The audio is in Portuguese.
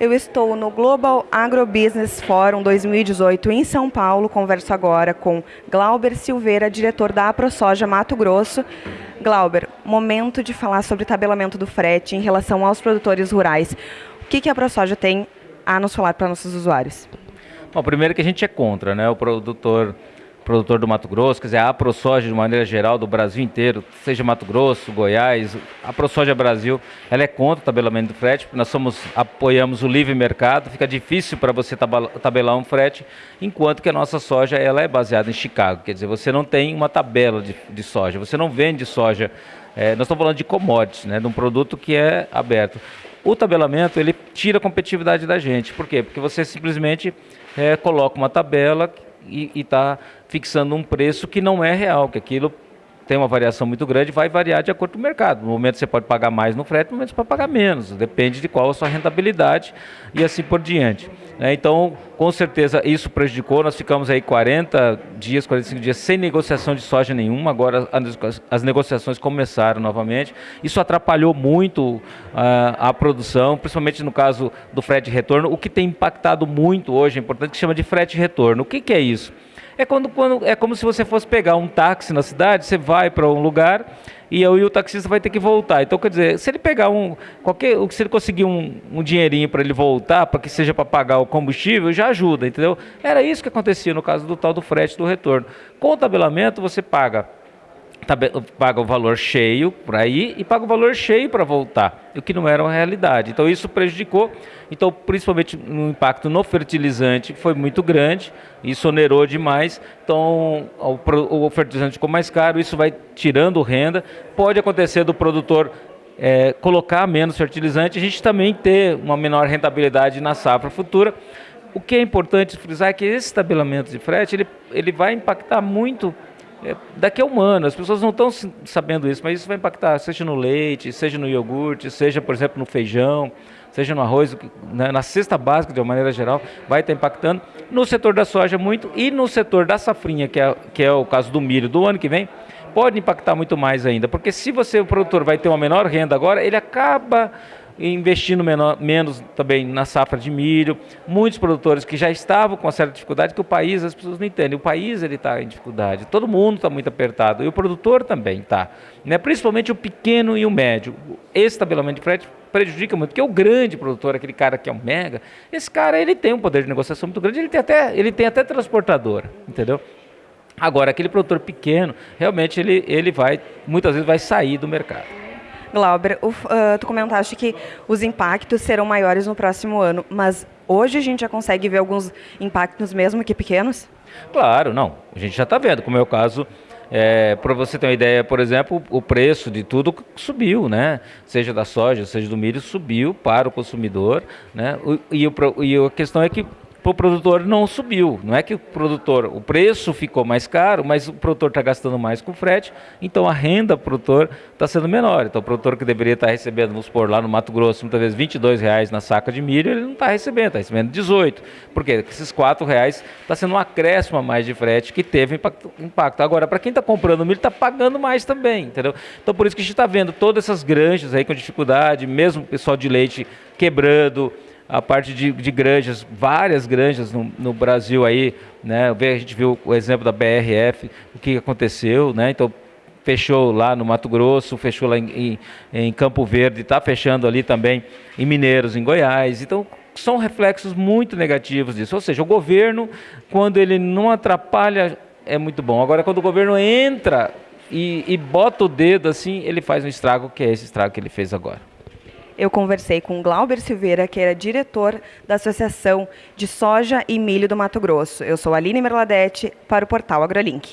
Eu estou no Global Agrobusiness Forum 2018 em São Paulo. Converso agora com Glauber Silveira, diretor da AproSoja Mato Grosso. Glauber, momento de falar sobre tabelamento do frete em relação aos produtores rurais. O que, que a AproSoja tem a nos falar para nossos usuários? Bom, primeiro que a gente é contra, né? O produtor produtor do Mato Grosso, quer dizer, a ProSoja de maneira geral do Brasil inteiro, seja Mato Grosso, Goiás, a ProSoja Brasil, ela é contra o tabelamento do frete, nós somos, apoiamos o livre mercado, fica difícil para você tabelar um frete, enquanto que a nossa soja ela é baseada em Chicago, quer dizer, você não tem uma tabela de, de soja, você não vende soja, é, nós estamos falando de commodities, né, de um produto que é aberto. O tabelamento, ele tira a competitividade da gente, por quê? Porque você simplesmente é, coloca uma tabela e está fixando um preço que não é real, que aquilo tem uma variação muito grande, vai variar de acordo com o mercado. No momento você pode pagar mais no frete, no momento você pode pagar menos, depende de qual a sua rentabilidade e assim por diante. É, então, com certeza, isso prejudicou, nós ficamos aí 40 dias, 45 dias sem negociação de soja nenhuma, agora as negociações começaram novamente. Isso atrapalhou muito uh, a produção, principalmente no caso do frete retorno, o que tem impactado muito hoje, é importante, que chama de frete retorno. O que, que é isso? É, quando, quando, é como se você fosse pegar um táxi na cidade, você vai para um lugar e, aí o taxista vai ter que voltar. Então, quer dizer, se ele pegar um. Qualquer, se ele conseguir um, um dinheirinho para ele voltar, para que seja para pagar o combustível, já ajuda, entendeu? Era isso que acontecia no caso do tal do frete do retorno. Com o tabelamento, você paga paga o valor cheio para ir e paga o valor cheio para voltar, o que não era uma realidade. Então isso prejudicou, então principalmente no impacto no fertilizante foi muito grande, isso onerou demais, então o, fertilizante ficou mais caro, isso vai tirando renda, pode acontecer do produtor é, colocar menos fertilizante, a gente também ter uma menor rentabilidade na safra futura. O que é importante frisar é que esse tabelamento de frete ele, ele vai impactar muito é, daqui a um ano. As pessoas não estão sabendo isso, mas isso vai impactar, seja no leite, seja no iogurte, seja, por exemplo, no feijão, seja no arroz, né, na cesta básica, de uma maneira geral, vai estar impactando. No setor da soja, muito, e no setor da safrinha, que é, que é o caso do milho do ano que vem, pode impactar muito mais ainda, porque se você, o produtor, vai ter uma menor renda agora, ele acaba investindo menor, menos também na safra de milho. Muitos produtores que já estavam com certa dificuldade, que o país, as pessoas não entendem, o país ele está em dificuldade, todo mundo está muito apertado, e o produtor também está. Né? Principalmente o pequeno e o médio. Esse tabelamento de frete prejudica muito, porque o grande produtor, aquele cara que é um mega, esse cara ele tem um poder de negociação muito grande, ele tem até, ele tem até transportadora, entendeu? Agora, aquele produtor pequeno, realmente ele, ele vai, muitas vezes vai sair do mercado. Glauber, uh, tu comentaste que os impactos serão maiores no próximo ano, mas hoje a gente já consegue ver alguns impactos mesmo que pequenos? Claro, não. A gente já está vendo, como é o caso é, para você ter uma ideia, por exemplo, o preço de tudo subiu, né? Seja da soja, seja do milho, subiu para o consumidor, né? E, o, e a questão é que para o produtor não subiu. Não é que o produtor, o preço ficou mais caro, mas o produtor está gastando mais com frete, então a renda do produtor está sendo menor. Então o produtor que deveria estar tá recebendo, vamos supor, lá no Mato Grosso, muitas vezes 22 reais na saca de milho, ele não está recebendo, está recebendo 18. Por quê? Porque esses 4 reais está sendo um acréscimo a mais de frete que teve impacto. impacto. Agora, para quem está comprando milho, está pagando mais também, entendeu? Então por isso que a gente está vendo todas essas granjas aí com dificuldade, mesmo o pessoal de leite quebrando, a parte de, de granjas, várias granjas no, no, Brasil aí, né? A gente viu o exemplo da BRF, o que aconteceu, né? Então fechou lá no Mato Grosso, fechou lá em, em, em Campo Verde, está fechando ali também em Mineiros, em Goiás. Então são reflexos muito negativos disso. Ou seja, o governo, quando ele não atrapalha, é muito bom. Agora, quando o governo entra e, e bota o dedo assim, ele faz um estrago, que é esse estrago que ele fez agora eu conversei com Glauber Silveira, que era diretor da Associação de Soja e Milho do Mato Grosso. Eu sou Aline Merladete, para o portal AgroLink.